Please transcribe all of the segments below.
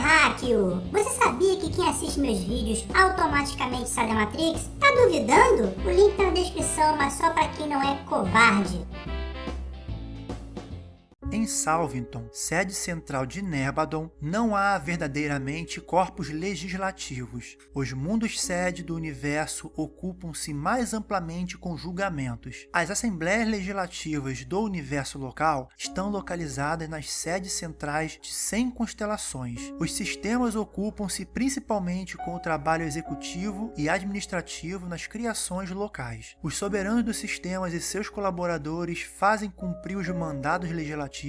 terráqueo! Você sabia que quem assiste meus vídeos automaticamente sai da Matrix? Tá duvidando? O link tá na descrição, mas só pra quem não é covarde. Em Salvington, sede central de Nebadon, não há verdadeiramente corpos legislativos. Os mundos-sede do universo ocupam-se mais amplamente com julgamentos. As assembleias legislativas do universo local estão localizadas nas sedes centrais de 100 constelações. Os sistemas ocupam-se principalmente com o trabalho executivo e administrativo nas criações locais. Os soberanos dos sistemas e seus colaboradores fazem cumprir os mandados legislativos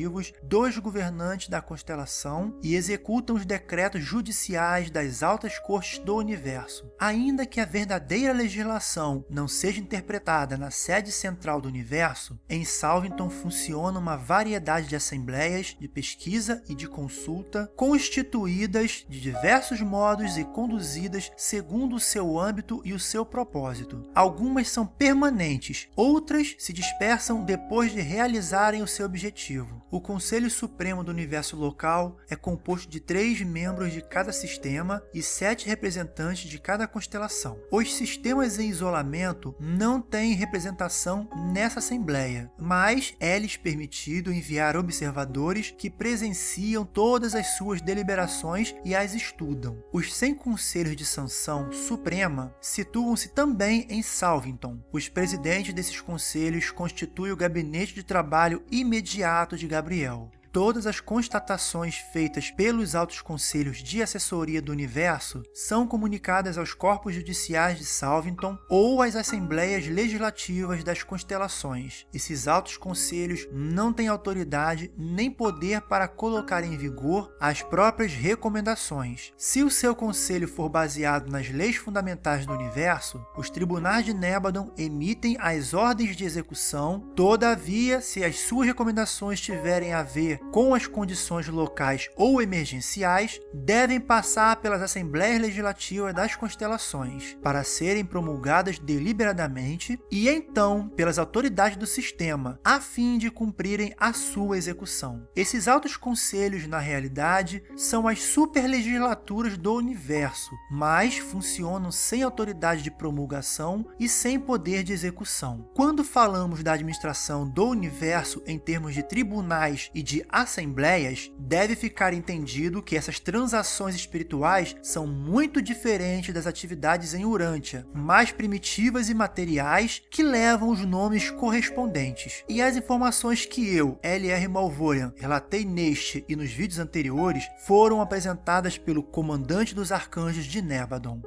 dos governantes da constelação e executam os decretos judiciais das altas cortes do universo. Ainda que a verdadeira legislação não seja interpretada na sede central do universo, em Salvington funciona uma variedade de assembleias de pesquisa e de consulta, constituídas de diversos modos e conduzidas segundo o seu âmbito e o seu propósito. Algumas são permanentes, outras se dispersam depois de realizarem o seu objetivo. O Conselho Supremo do Universo Local é composto de três membros de cada sistema e sete representantes de cada constelação. Os sistemas em isolamento não têm representação nessa Assembleia, mas é-lhes permitido enviar observadores que presenciam todas as suas deliberações e as estudam. Os 100 Conselhos de Sanção Suprema situam-se também em Salvington. Os presidentes desses conselhos constituem o gabinete de trabalho imediato de Gabriel. Todas as constatações feitas pelos altos conselhos de assessoria do universo são comunicadas aos corpos judiciais de Salvington ou às assembleias legislativas das constelações. Esses altos conselhos não têm autoridade nem poder para colocar em vigor as próprias recomendações. Se o seu conselho for baseado nas leis fundamentais do universo, os tribunais de Nebadon emitem as ordens de execução, todavia, se as suas recomendações tiverem a ver com as condições locais ou emergenciais, devem passar pelas assembleias legislativas das constelações para serem promulgadas deliberadamente e então pelas autoridades do sistema, a fim de cumprirem a sua execução. Esses altos conselhos, na realidade, são as superlegislaturas do universo, mas funcionam sem autoridade de promulgação e sem poder de execução. Quando falamos da administração do universo em termos de tribunais e de assembleias, deve ficar entendido que essas transações espirituais são muito diferentes das atividades em Urântia, mais primitivas e materiais que levam os nomes correspondentes. E as informações que eu, L.R. Malvorian, relatei neste e nos vídeos anteriores foram apresentadas pelo comandante dos arcanjos de Nebadon.